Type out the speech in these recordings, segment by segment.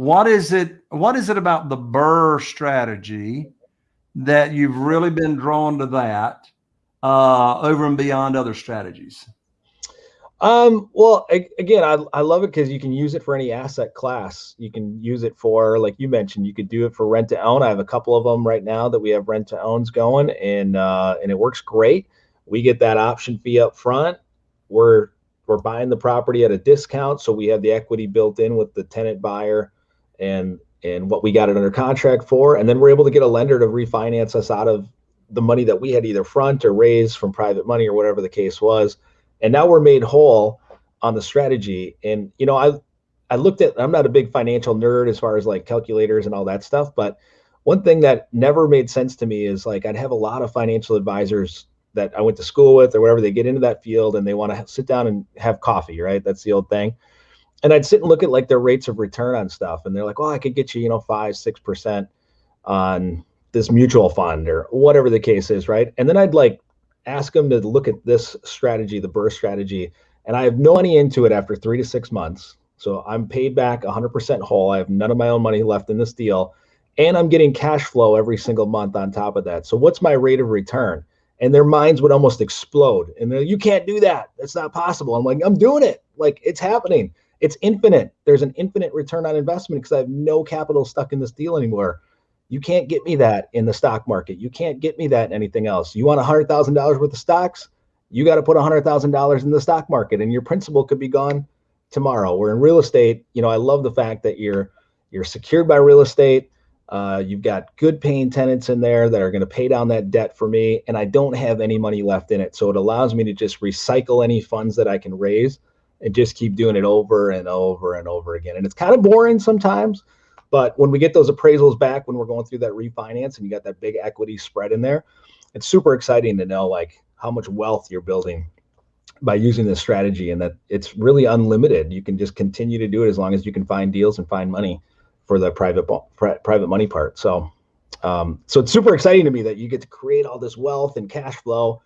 what is it? What is it about the BRRRR strategy that you've really been drawn to that uh, over and beyond other strategies? Um, well, again, I, I love it because you can use it for any asset class. You can use it for, like you mentioned, you could do it for rent to own. I have a couple of them right now that we have rent to owns going and, uh, and it works great. We get that option fee up front. We're, we're buying the property at a discount. So we have the equity built in with the tenant buyer and, and what we got it under contract for. And then we're able to get a lender to refinance us out of the money that we had either front or raised from private money or whatever the case was. And now we're made whole on the strategy. And you know i i looked at i'm not a big financial nerd as far as like calculators and all that stuff but one thing that never made sense to me is like i'd have a lot of financial advisors that i went to school with or whatever they get into that field and they want to sit down and have coffee right? That's the old thing and i'd sit and look at like their rates of return on stuff and they're like "Well, i could get you you know five six percent on this mutual fund or whatever the case is right and then i'd like ask them to look at this strategy, the BRRRR strategy, and I have no money into it after three to six months. So I'm paid back 100% whole. I have none of my own money left in this deal, and I'm getting cash flow every single month on top of that. So what's my rate of return? And their minds would almost explode. And they're, you can't do that. That's not possible. I'm like, I'm doing it. Like it's happening. It's infinite. There's an infinite return on investment because I have no capital stuck in this deal anymore. You can't get me that in the stock market. You can't get me that in anything else. You want $100,000 worth of stocks? You got to put $100,000 in the stock market and your principal could be gone tomorrow. We're in real estate. You know, I love the fact that you're you're secured by real estate. Uh, you've got good paying tenants in there that are going to pay down that debt for me, and I don't have any money left in it. So it allows me to just recycle any funds that I can raise and just keep doing it over and over and over again. And it's kind of boring sometimes, but when we get those appraisals back, when we're going through that refinance and you got that big equity spread in there, it's super exciting to know like how much wealth you're building by using this strategy and that it's really unlimited. You can just continue to do it as long as you can find deals and find money for the private private money part. So um, so it's super exciting to me that you get to create all this wealth and cash flow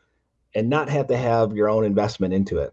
and not have to have your own investment into it.